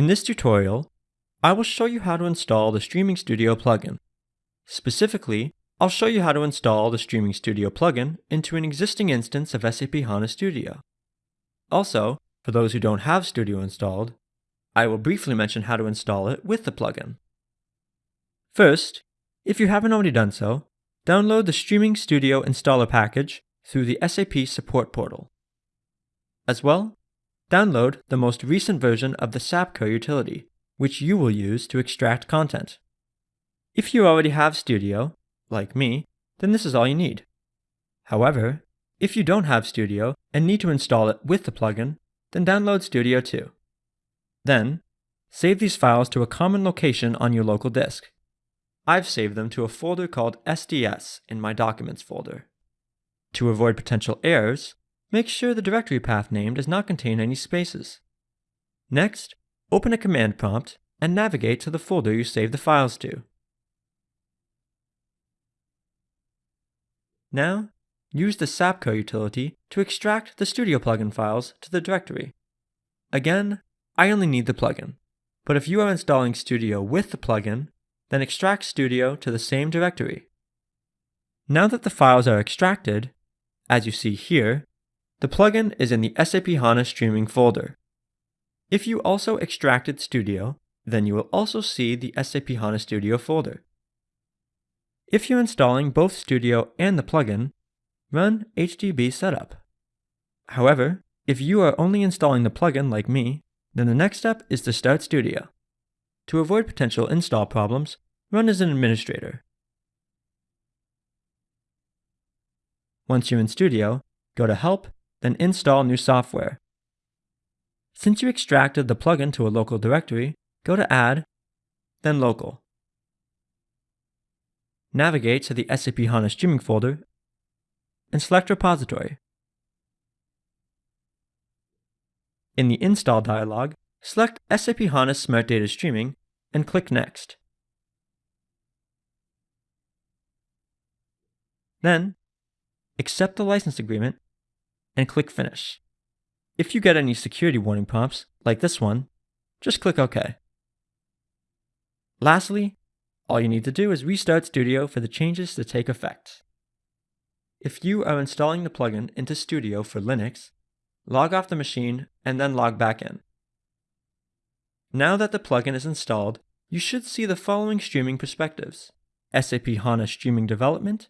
In this tutorial, I will show you how to install the Streaming Studio plugin. Specifically, I'll show you how to install the Streaming Studio plugin into an existing instance of SAP HANA Studio. Also, for those who don't have Studio installed, I will briefly mention how to install it with the plugin. First, if you haven't already done so, download the Streaming Studio installer package through the SAP support portal. As well, download the most recent version of the SAPCAR utility, which you will use to extract content. If you already have Studio, like me, then this is all you need. However, if you don't have Studio and need to install it with the plugin, then download Studio too. Then, save these files to a common location on your local disk. I've saved them to a folder called SDS in my Documents folder. To avoid potential errors, make sure the directory path name does not contain any spaces. Next, open a command prompt and navigate to the folder you saved the files to. Now, use the SAPCAR utility to extract the Studio plugin files to the directory. Again, I only need the plugin, but if you are installing Studio with the plugin, then extract Studio to the same directory. Now that the files are extracted, as you see here, the plugin is in the SAP HANA Streaming folder. If you also extracted Studio, then you will also see the SAP HANA Studio folder. If you're installing both Studio and the plugin, run HDB setup. However, if you are only installing the plugin like me, then the next step is to start Studio. To avoid potential install problems, run as an administrator. Once you're in Studio, go to Help, then Install New Software. Since you extracted the plugin to a local directory, go to Add, then Local. Navigate to the SAP HANA Streaming folder and select Repository. In the Install dialog, select SAP HANA Smart Data Streaming and click Next. Then, accept the license agreement and click Finish. If you get any security warning prompts, like this one, just click OK. Lastly, all you need to do is restart Studio for the changes to take effect. If you are installing the plugin into Studio for Linux, log off the machine and then log back in. Now that the plugin is installed, you should see the following streaming perspectives. SAP HANA Streaming Development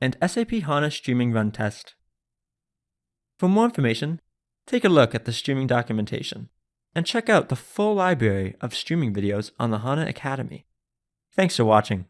and SAP HANA Streaming Run Test. For more information, take a look at the streaming documentation and check out the full library of streaming videos on the HANA Academy. Thanks for watching.